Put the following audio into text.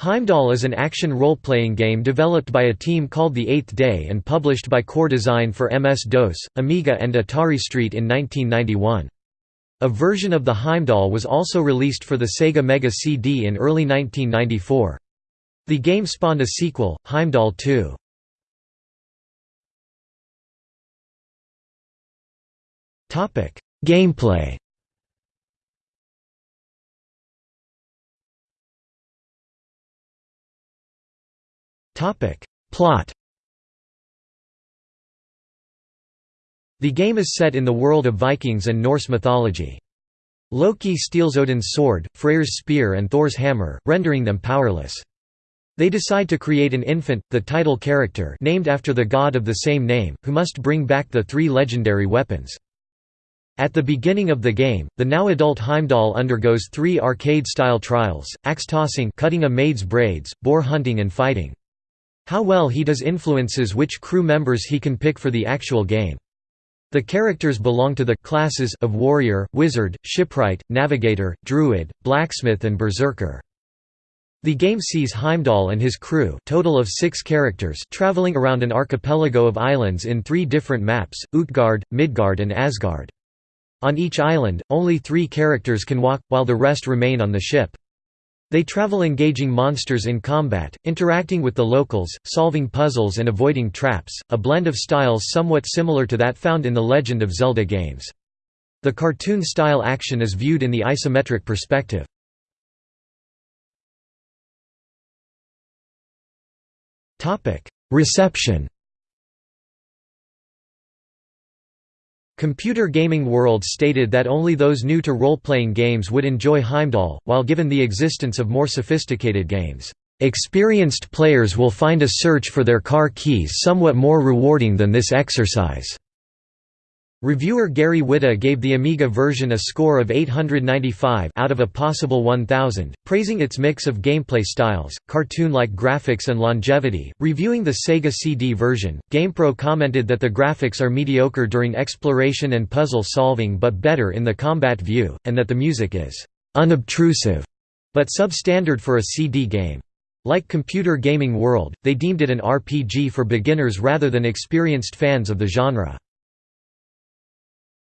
Heimdall is an action role-playing game developed by a team called The Eighth Day and published by Core Design for MS-DOS, Amiga and Atari ST in 1991. A version of the Heimdall was also released for the Sega Mega CD in early 1994. The game spawned a sequel, Heimdall 2. Gameplay Plot The game is set in the world of Vikings and Norse mythology. Loki steals Odin's sword, Freyr's spear and Thor's hammer, rendering them powerless. They decide to create an infant, the title character named after the god of the same name, who must bring back the three legendary weapons. At the beginning of the game, the now adult Heimdall undergoes three arcade-style trials, axe tossing cutting a maid's braids, boar hunting and fighting. How well he does influences which crew members he can pick for the actual game. The characters belong to the classes of warrior, wizard, shipwright, navigator, druid, blacksmith and berserker. The game sees Heimdall and his crew total of six characters traveling around an archipelago of islands in three different maps, Utgard, Midgard and Asgard. On each island, only three characters can walk, while the rest remain on the ship. They travel engaging monsters in combat, interacting with the locals, solving puzzles and avoiding traps, a blend of styles somewhat similar to that found in the Legend of Zelda games. The cartoon-style action is viewed in the isometric perspective. Reception Computer Gaming World stated that only those new to role-playing games would enjoy Heimdall, while given the existence of more sophisticated games, "...experienced players will find a search for their car keys somewhat more rewarding than this exercise." Reviewer Gary Whitta gave the Amiga version a score of 895 out of a possible 1000, praising its mix of gameplay styles, cartoon-like graphics and longevity. Reviewing the Sega CD version, GamePro commented that the graphics are mediocre during exploration and puzzle solving but better in the combat view, and that the music is unobtrusive, but substandard for a CD game. Like Computer Gaming World, they deemed it an RPG for beginners rather than experienced fans of the genre.